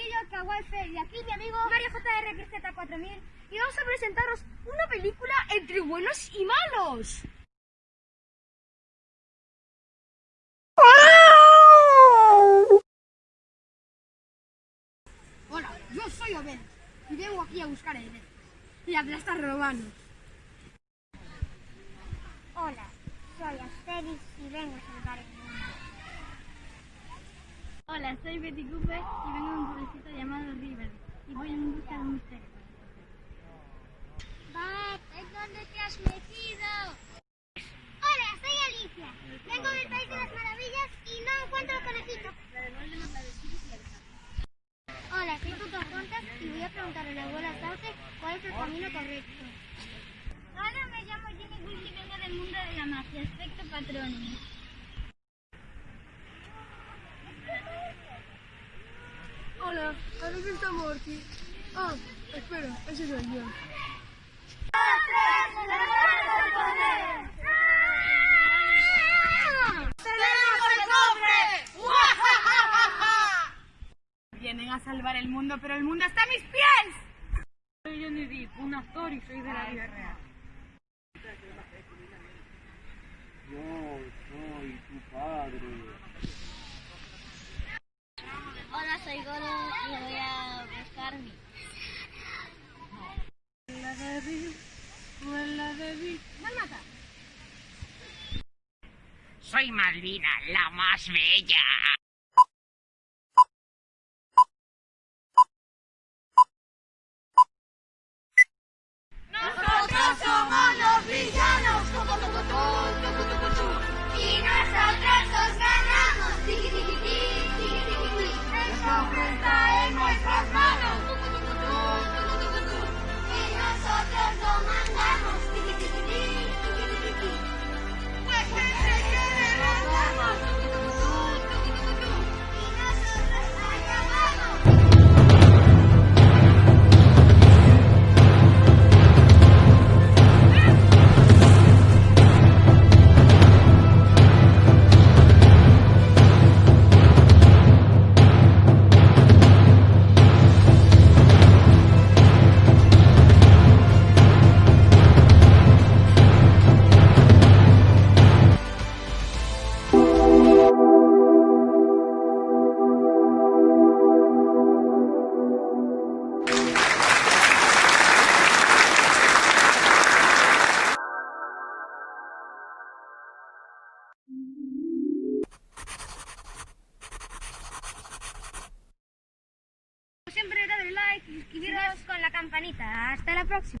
aquí yo, Kawaii Fer, y aquí mi amigo Mario JR 4000 y vamos a presentaros una película entre buenos y malos. Hola, yo soy Obed y vengo aquí a buscar a Edith y a aplastar romanos. Hola, soy Asterix y vengo a salvar mundo. Hola, soy Betty Cooper y vengo de un pueblecito llamado River y voy en busca de un misterio. Bat, ¿en dónde te has metido? Hola, soy Alicia. Vengo del País de las Maravillas y no encuentro el conejito. Hola, soy Tuto Contas y voy a preguntar a la abuela Sauce cuál es el camino correcto. Hola, me llamo Jimmy Bush y vengo del mundo de la magia, aspecto patrón. Hola, ¿a dónde está Morty? Ah, espera, ese soy yo. Vienen a salvar el mundo, pero el mundo está a mis pies. Soy Johnny Depp, un actor y soy de la vida real. Yo soy tu padre. Hola, soy Goro y voy a buscar mi. La de la de Soy Malvina, la más bella. Siempre darle like y suscribiros con la campanita. Hasta la próxima.